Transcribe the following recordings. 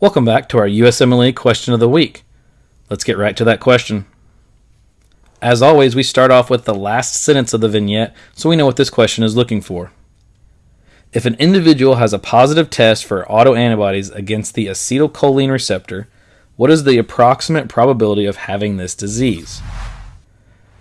Welcome back to our USMLE question of the week. Let's get right to that question. As always, we start off with the last sentence of the vignette so we know what this question is looking for. If an individual has a positive test for autoantibodies against the acetylcholine receptor, what is the approximate probability of having this disease?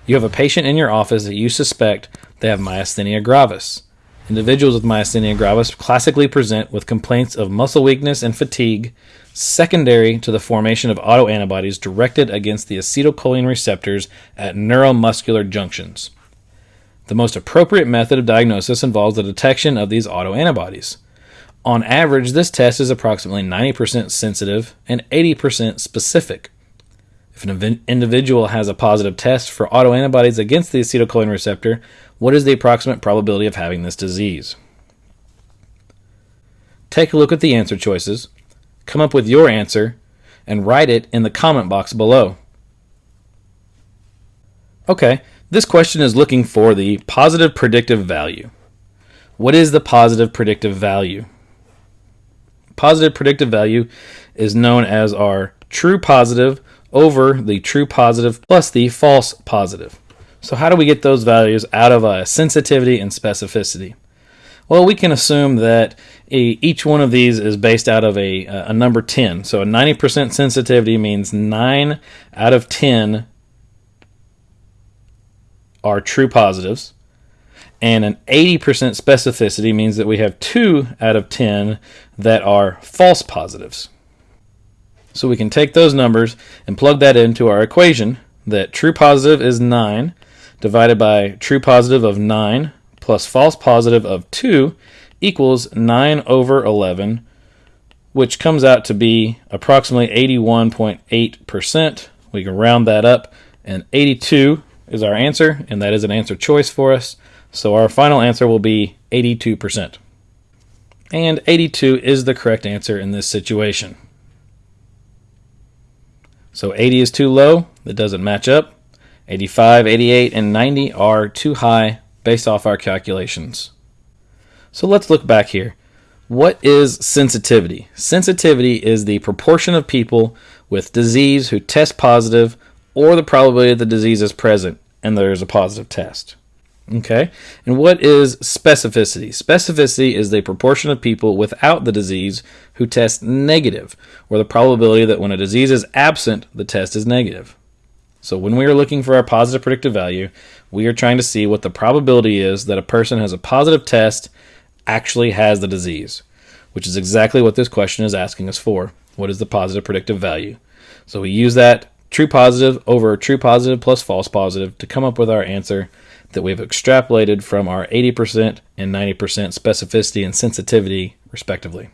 You have a patient in your office that you suspect they have myasthenia gravis. Individuals with myasthenia gravis classically present with complaints of muscle weakness and fatigue, secondary to the formation of autoantibodies directed against the acetylcholine receptors at neuromuscular junctions. The most appropriate method of diagnosis involves the detection of these autoantibodies. On average, this test is approximately 90% sensitive and 80% specific. If an individual has a positive test for autoantibodies against the acetylcholine receptor, what is the approximate probability of having this disease? Take a look at the answer choices, come up with your answer, and write it in the comment box below. Okay, this question is looking for the positive predictive value. What is the positive predictive value? Positive predictive value is known as our true positive over the true positive plus the false positive. So how do we get those values out of a sensitivity and specificity? Well, we can assume that a, each one of these is based out of a, a number 10. So a 90% sensitivity means 9 out of 10 are true positives. And an 80% specificity means that we have 2 out of 10 that are false positives. So we can take those numbers and plug that into our equation that true positive is 9 divided by true positive of 9 plus false positive of 2 equals 9 over 11, which comes out to be approximately 81.8%. We can round that up, and 82 is our answer, and that is an answer choice for us. So our final answer will be 82%. And 82 is the correct answer in this situation. So 80 is too low. It doesn't match up. 85, 88, and 90 are too high based off our calculations. So let's look back here. What is sensitivity? Sensitivity is the proportion of people with disease who test positive or the probability that the disease is present and there is a positive test. Okay, and what is specificity? Specificity is the proportion of people without the disease who test negative, or the probability that when a disease is absent, the test is negative. So when we are looking for our positive predictive value, we are trying to see what the probability is that a person has a positive test actually has the disease, which is exactly what this question is asking us for. What is the positive predictive value? So we use that true positive over true positive plus false positive to come up with our answer that we've extrapolated from our 80% and 90% specificity and sensitivity, respectively.